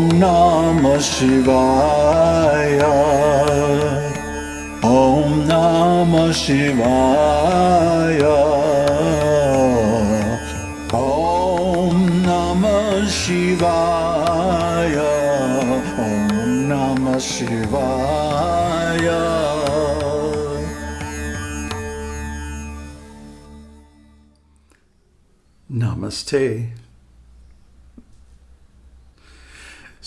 ॐ नम शिवाय ॐ नम शिवाय ॐ नम शिवाय ॐ नम शिवाय Namaste.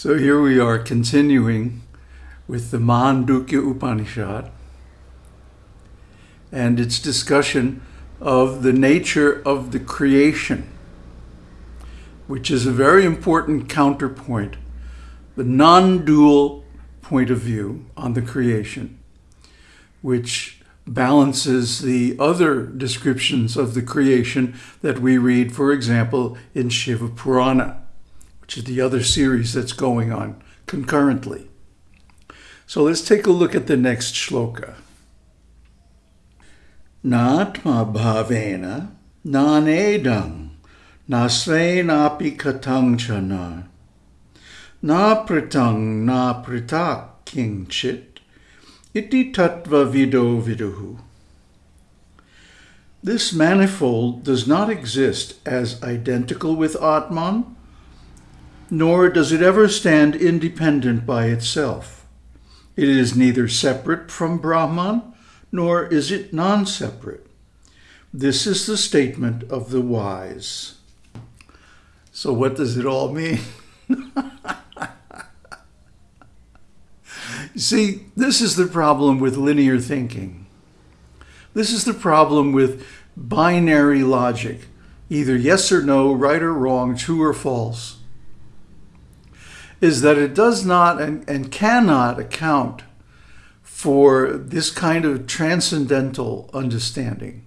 So here we are continuing with the Mandukya Upanishad and its discussion of the nature of the creation, which is a very important counterpoint, the non-dual point of view on the creation, which balances the other descriptions of the creation that we read, for example, in Shiva Purana, which is the other series that's going on concurrently. So let's take a look at the next shloka. Natma bhavena nanedam nasvenapi katangchana na pritang na pritak kingchit iti tattva vido viduhu. This manifold does not exist as identical with Atman, nor does it ever stand independent by itself. It is neither separate from Brahman, nor is it non-separate. This is the statement of the wise. So what does it all mean? See, this is the problem with linear thinking. This is the problem with binary logic, either yes or no, right or wrong, true or false, is that it does not and, and cannot account for this kind of transcendental understanding.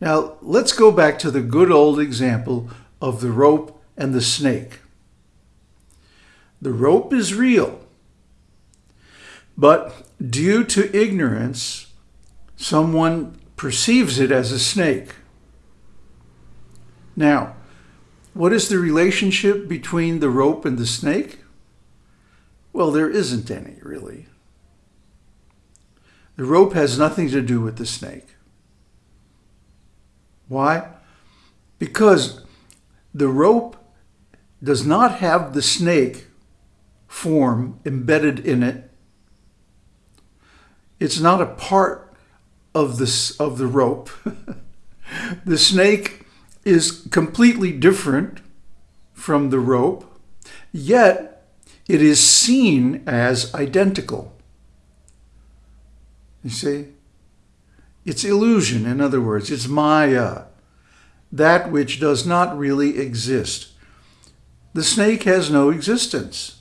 Now, let's go back to the good old example of the rope and the snake. The rope is real, but due to ignorance, someone perceives it as a snake. Now, what is the relationship between the rope and the snake? Well, there isn't any, really. The rope has nothing to do with the snake. Why? Because the rope does not have the snake form embedded in it. It's not a part of this of the rope. the snake is completely different from the rope, yet it is seen as identical. You see? It's illusion, in other words, it's Maya, that which does not really exist. The snake has no existence.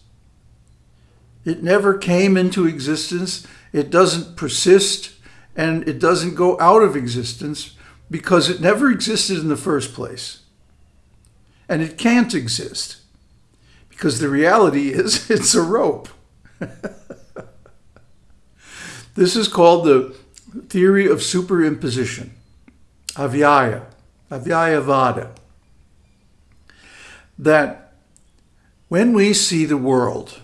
It never came into existence. It doesn't persist and it doesn't go out of existence because it never existed in the first place. And it can't exist because the reality is it's a rope. this is called the theory of superimposition, adhyasa, adhyasavada. That when we see the world,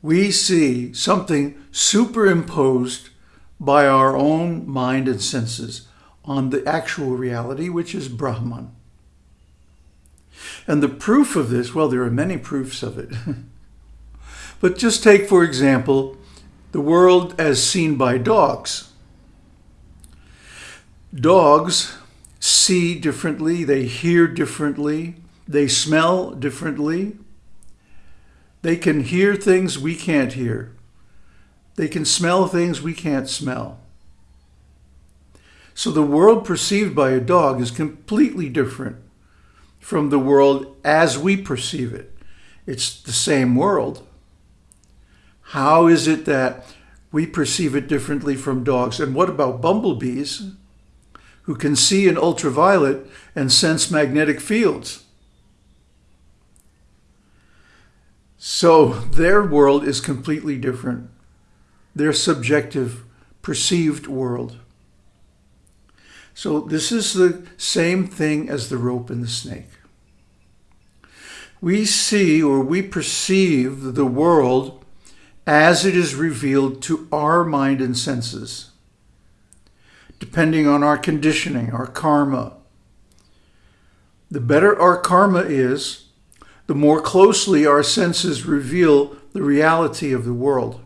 we see something superimposed by our own mind and senses on the actual reality, which is Brahman. And the proof of this, well, there are many proofs of it. but just take, for example, the world as seen by dogs. Dogs see differently, they hear differently, they smell differently, they can hear things we can't hear. They can smell things we can't smell. So the world perceived by a dog is completely different from the world as we perceive it. It's the same world. How is it that we perceive it differently from dogs? And what about bumblebees who can see in ultraviolet and sense magnetic fields? So their world is completely different. Their subjective, perceived world. So this is the same thing as the rope and the snake. we see or we perceive the world as it is revealed to our mind and senses, depending on our conditioning, our karma. The better our karma is, the more closely our senses reveal the reality of the world.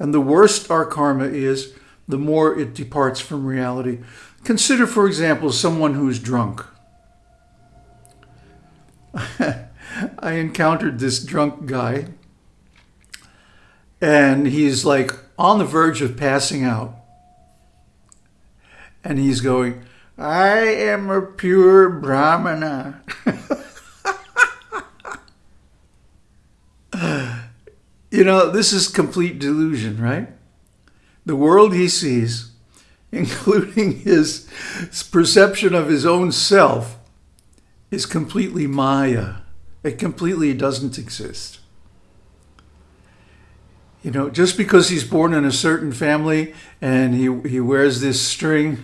And the worse our karma is, the more it departs from reality. Consider, for example, someone who's drunk. I encountered this drunk guy, and he's like on the verge of passing out. And he's going, I am a pure Brahmana. you know, this is complete delusion, right? The world he sees, including his perception of his own self, is completely Maya. It completely doesn't exist. You know, just because he's born in a certain family and he, he wears this string,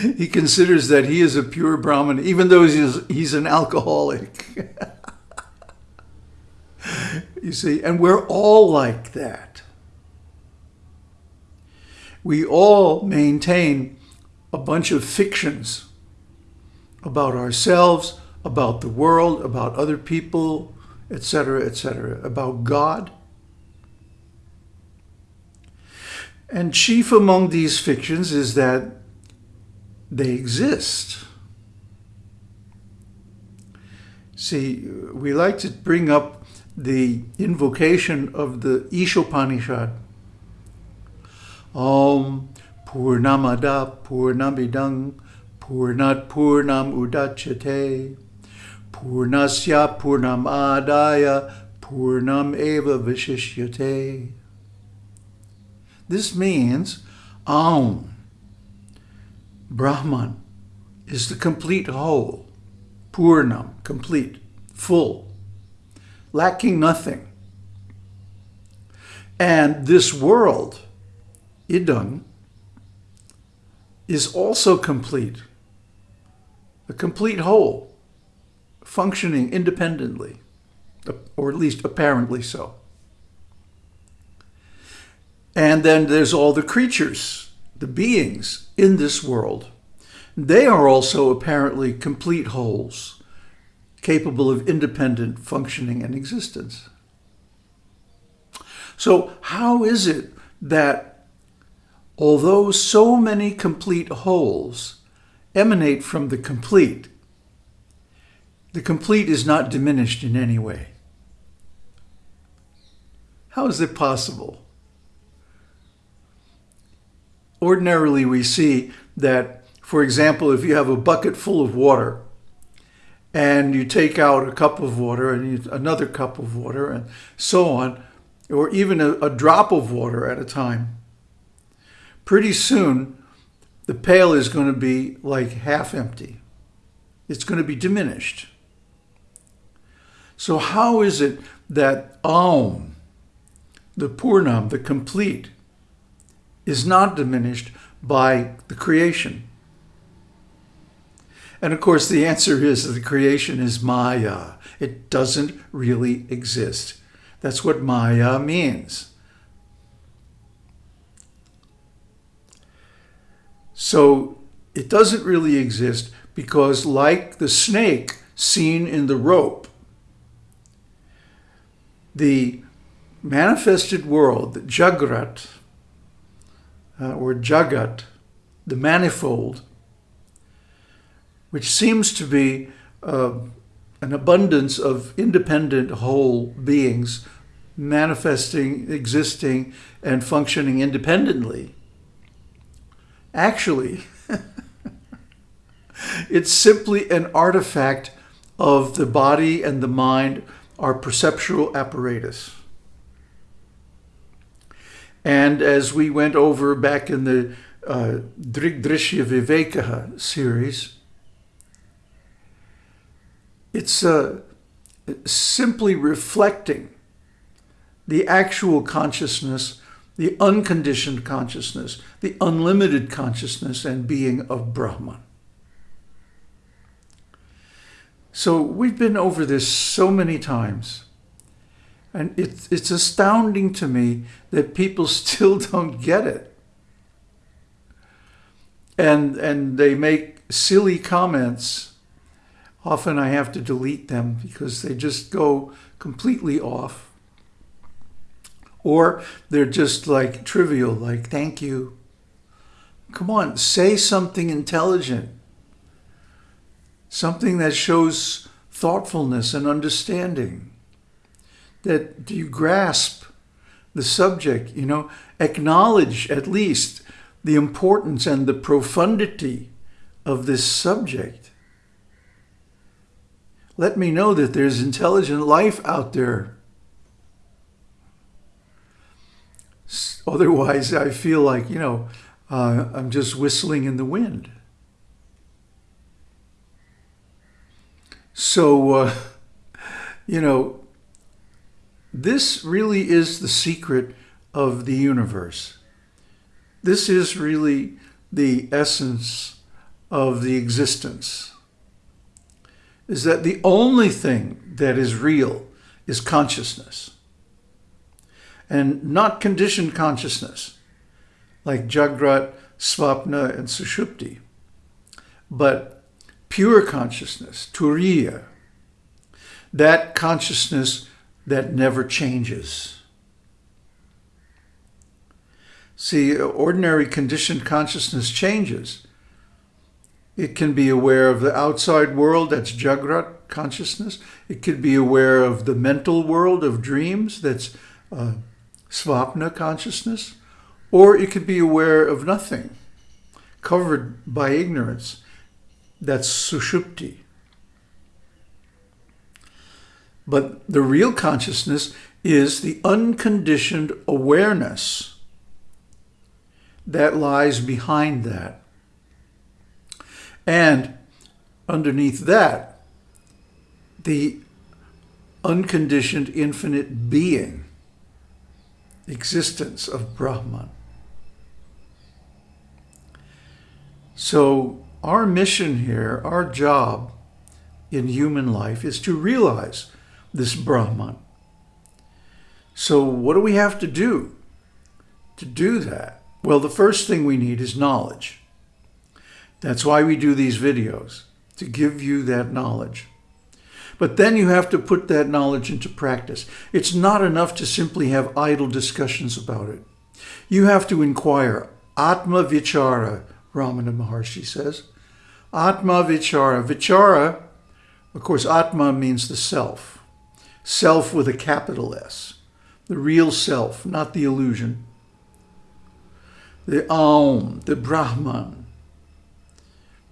he considers that he is a pure Brahmin, even though he's, he's an alcoholic. you see, and we're all like that. We all maintain a bunch of fictions about ourselves, about the world, about other people, etc., etc., about God. And chief among these fictions is that they exist. See, we like to bring up the invocation of the Ishopanishad. Om Purnamada Purnamidang Purnat Purnam Udachate Purnasya Purnam Adaya Purnam Eva Vishishyate. This means Aum, Brahman, is the complete whole, Purnam, complete, full, lacking nothing. And this world, Idam, is also complete a complete whole, functioning independently, or at least apparently so. And then there's all the creatures, the beings in this world. They are also apparently complete wholes, capable of independent functioning and existence. So how is it that although so many complete wholes emanate from the complete. The complete is not diminished in any way. How is it possible? Ordinarily, we see that, for example, if you have a bucket full of water and you take out a cup of water and another cup of water and so on, or even a, a drop of water at a time, pretty soon the pail is going to be like half empty. It's going to be diminished. So how is it that Aum, the Purnam, the complete, is not diminished by the creation? And of course, the answer is that the creation is Maya. It doesn't really exist. That's what Maya means. So it doesn't really exist because like the snake seen in the rope, the manifested world, the Jagrat, uh, or Jagat, the manifold, which seems to be uh, an abundance of independent whole beings manifesting, existing, and functioning independently, Actually, it's simply an artifact of the body and the mind, our perceptual apparatus. And as we went over back in the uh, Drigdrishya Viveka series, it's uh, simply reflecting the actual consciousness the unconditioned consciousness, the unlimited consciousness and being of Brahman. So we've been over this so many times. And it's, it's astounding to me that people still don't get it. And, and they make silly comments. Often I have to delete them because they just go completely off. Or they're just like trivial, like, thank you. Come on, say something intelligent. Something that shows thoughtfulness and understanding. That you grasp the subject, you know, acknowledge at least the importance and the profundity of this subject. Let me know that there's intelligent life out there Otherwise, I feel like, you know, uh, I'm just whistling in the wind. So, uh, you know, this really is the secret of the universe. This is really the essence of the existence. Is that the only thing that is real is consciousness and not conditioned consciousness, like Jagrat, Svapna, and Sushupti, but pure consciousness, Turiya, that consciousness that never changes. See, ordinary conditioned consciousness changes. It can be aware of the outside world, that's Jagrat consciousness. It could be aware of the mental world of dreams, that's uh, svapna consciousness, or it could be aware of nothing, covered by ignorance. That's sushupti. But the real consciousness is the unconditioned awareness that lies behind that. And underneath that, the unconditioned infinite being existence of Brahman. So our mission here, our job in human life is to realize this Brahman. So what do we have to do to do that? Well, the first thing we need is knowledge. That's why we do these videos, to give you that knowledge. But then you have to put that knowledge into practice. It's not enough to simply have idle discussions about it. You have to inquire. Atma Vichara, Ramana Maharshi says. Atma Vichara. Vichara, of course, Atma means the self. Self with a capital S. The real self, not the illusion. The Aum, the Brahman,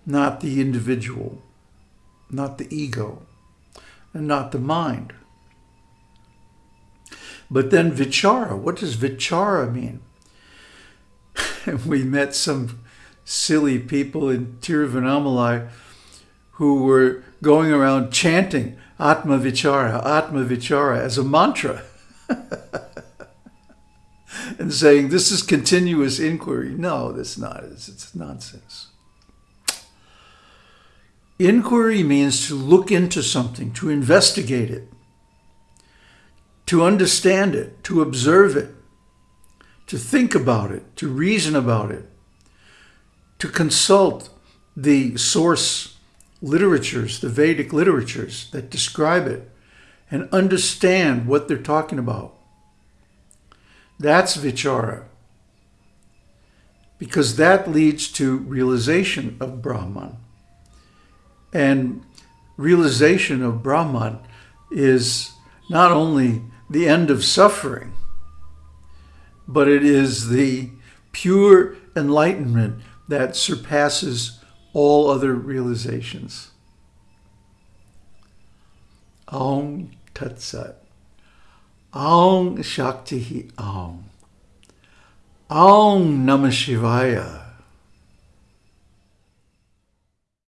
not the individual, not the ego and not the mind. But then vichara, what does vichara mean? we met some silly people in Tiruvannamalai who were going around chanting Atma Vichara, Atma Vichara as a mantra. and saying this is continuous inquiry. No, that's not. It's, it's nonsense. Inquiry means to look into something, to investigate it, to understand it, to observe it, to think about it, to reason about it, to consult the source literatures, the Vedic literatures that describe it, and understand what they're talking about. That's vichara. Because that leads to realization of Brahman. And realization of Brahman is not only the end of suffering, but it is the pure enlightenment that surpasses all other realizations. Om Tat Sat. Om Shakti Om. Om Namah Shivaya.